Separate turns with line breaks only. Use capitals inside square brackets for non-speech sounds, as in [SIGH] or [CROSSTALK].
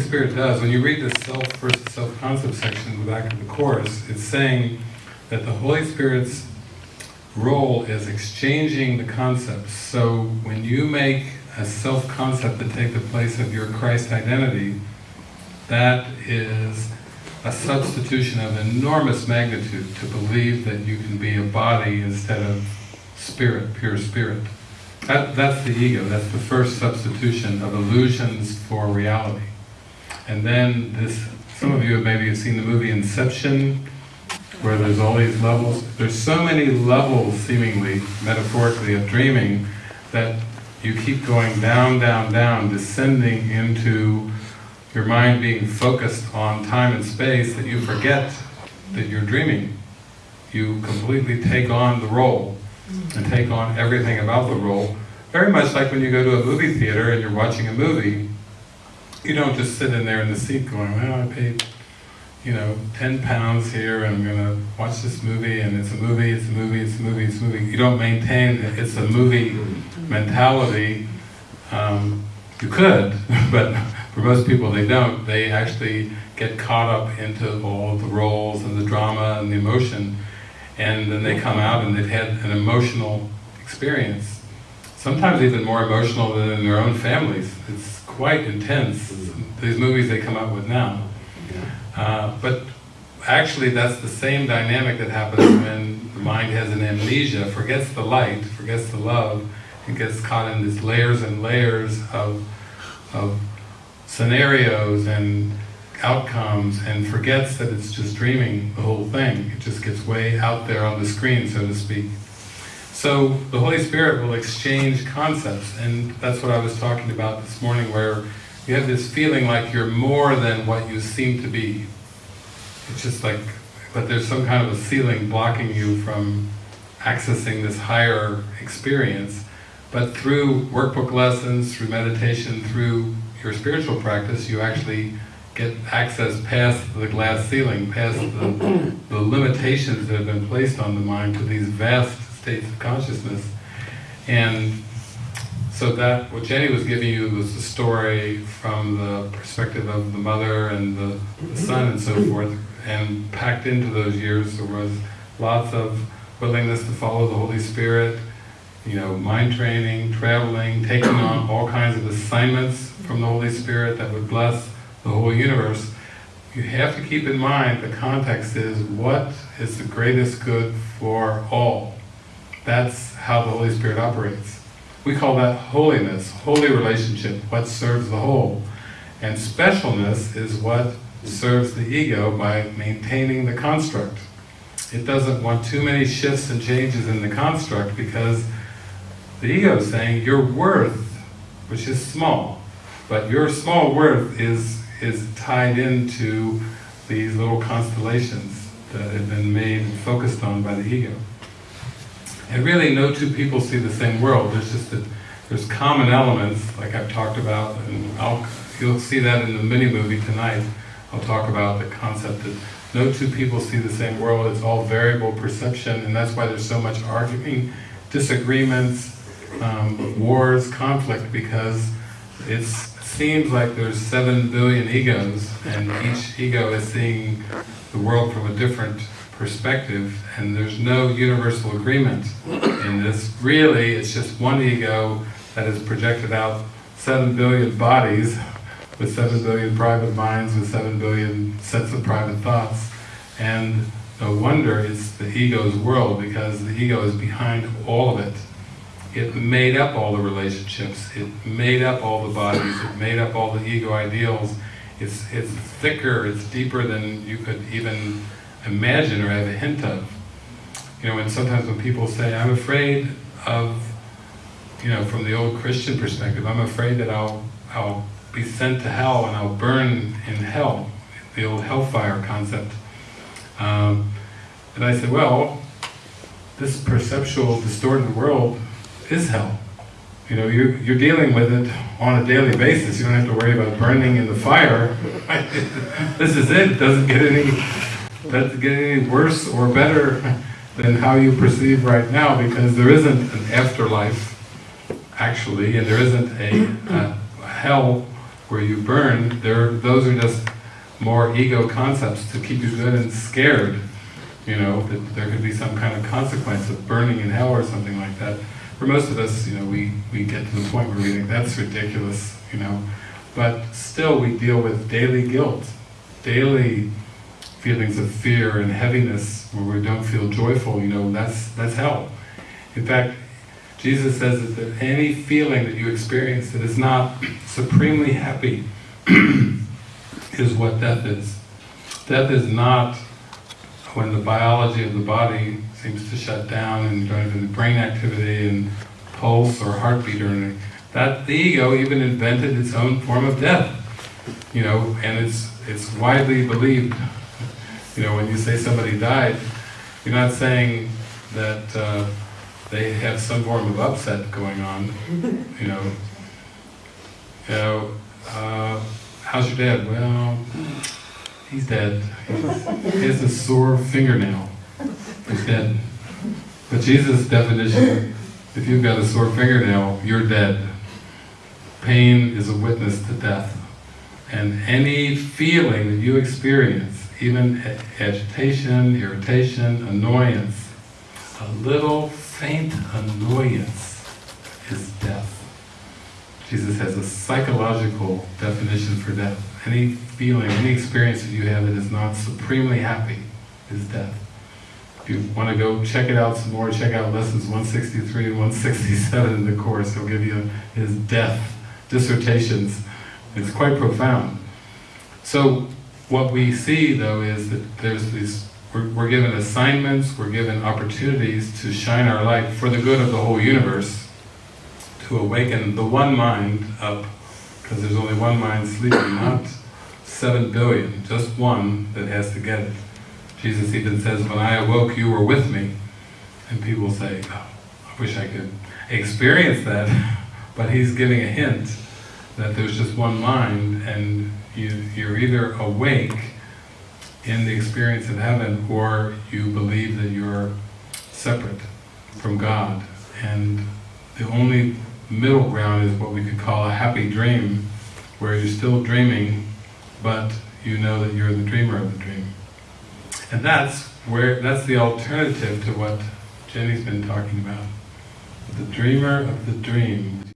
Spirit does, when you read the self versus self-concept section in the back of the Course, it's saying that the Holy Spirit's role is exchanging the concepts. So when you make a self-concept to take the place of your Christ identity, that is a substitution of enormous magnitude to believe that you can be a body instead of spirit, pure spirit. That, that's the ego, that's the first substitution of illusions for reality. And then this, some of you have maybe seen the movie Inception, where there's all these levels. There's so many levels, seemingly, metaphorically, of dreaming, that you keep going down, down, down, descending into your mind being focused on time and space, that you forget that you're dreaming. You completely take on the role, and take on everything about the role. Very much like when you go to a movie theater and you're watching a movie, you don't just sit in there in the seat going, well, I paid, you know, 10 pounds here and I'm gonna watch this movie and it's a movie, it's a movie, it's a movie, it's a movie. You don't maintain it's a movie mentality. Um, you could, [LAUGHS] but for most people they don't. They actually get caught up into all the roles and the drama and the emotion and then they come out and they've had an emotional experience. Sometimes even more emotional than in their own families. It's quite intense, these movies they come out with now. Uh, but actually that's the same dynamic that happens [COUGHS] when the mind has an amnesia, forgets the light, forgets the love, and gets caught in these layers and layers of, of scenarios and outcomes and forgets that it's just dreaming the whole thing. It just gets way out there on the screen, so to speak. So the Holy Spirit will exchange concepts, and that's what I was talking about this morning, where you have this feeling like you're more than what you seem to be. It's just like, but there's some kind of a ceiling blocking you from accessing this higher experience. But through workbook lessons, through meditation, through your spiritual practice, you actually get access past the glass ceiling, past the, the limitations that have been placed on the mind to these vast states of consciousness. And so that, what Jenny was giving you was the story from the perspective of the mother and the, the mm-hmm. son and so forth, and packed into those years there was lots of willingness to follow the Holy Spirit, you know, mind training, traveling, taking on [CLEARS THROAT] all kinds of assignments from the Holy Spirit that would bless the whole universe, you have to keep in mind the context is what is the greatest good for all. That's how the Holy Spirit operates. We call that holiness, holy relationship, what serves the whole. And specialness is what serves the ego by maintaining the construct. It doesn't want too many shifts and changes in the construct because the ego is saying your worth, which is small, but your small worth is is tied into these little constellations that have been made and focused on by the ego. And really no two people see the same world, there's just that there's common elements, like I've talked about, and I'll, you'll see that in the mini-movie tonight. I'll talk about the concept that no two people see the same world, it's all variable perception, and that's why there's so much arguing, disagreements, um, wars, conflict, because it seems like there's seven billion egos, and each ego is seeing the world from a different perspective, and there's no universal agreement in this. Really, it's just one ego that has projected out seven billion bodies with seven billion private minds, with seven billion sets of private thoughts, and no wonder it's the ego's world, because the ego is behind all of it. It made up all the relationships, it made up all the bodies, it made up all the ego ideals. It's, it's thicker, it's deeper than you could even imagine or have a hint of. You know, and sometimes when people say, I'm afraid of, you know, from the old Christian perspective, I'm afraid that I'll, I'll be sent to hell and I'll burn in hell, the old hellfire concept. Um, and I said, well, this perceptual, distorted world is hell. You know, you're, you're dealing with it on a daily basis. You don't have to worry about burning in the fire. [LAUGHS] this is it. it. Doesn't get any doesn't get any worse or better [LAUGHS] than how you perceive right now because there isn't an afterlife actually and there isn't a, a hell where you burn, there, those are just more ego concepts to keep you good and scared. You know, that there could be some kind of consequence of burning in hell or something like that. For most of us, you know, we, we get to the point where we think that's ridiculous, you know. But still we deal with daily guilt, daily feelings of fear and heaviness where we don't feel joyful, you know, that's, that's hell. In fact, Jesus says that any feeling that you experience that is not supremely happy [CLEARS THROAT] is what death is. Death is not when the biology of the body seems to shut down and you don't have any brain activity and pulse or heartbeat or anything. That the ego even invented its own form of death. You know, and it's it's widely believed. You know, when you say somebody died, you're not saying that uh, they have some form of upset going on. [LAUGHS] You know, you know, uh, how's your dad? Well, he's dead. He's, he has a sore fingernail. He's dead. But Jesus' definition, if you've got a sore fingernail, you're dead. Pain is a witness to death. And any feeling that you experience, even agitation, irritation, annoyance, a little faint annoyance is death. Jesus has a psychological definition for death. Any feeling, any experience that you have that is not supremely happy is death. If you want to go check it out some more, check out lessons 163 and 167 in the Course. He'll give you his death dissertations. It's quite profound. So what we see though is that there's these, we're, we're given assignments, we're given opportunities to shine our light for the good of the whole universe, to awaken the one mind up, because there's only one mind sleeping, not seven billion, just one that has to get it. Jesus even says, when I awoke you were with me, and people say, oh, I wish I could experience that, [LAUGHS] but he's giving a hint that there's just one mind and you, you're either awake in the experience of heaven or you believe that you're separate from God and the only middle ground is what we could call a happy dream where you're still dreaming but you know that you're the dreamer of the dream. And that's where that's the alternative to what Jenny's been talking about. The dreamer of the dream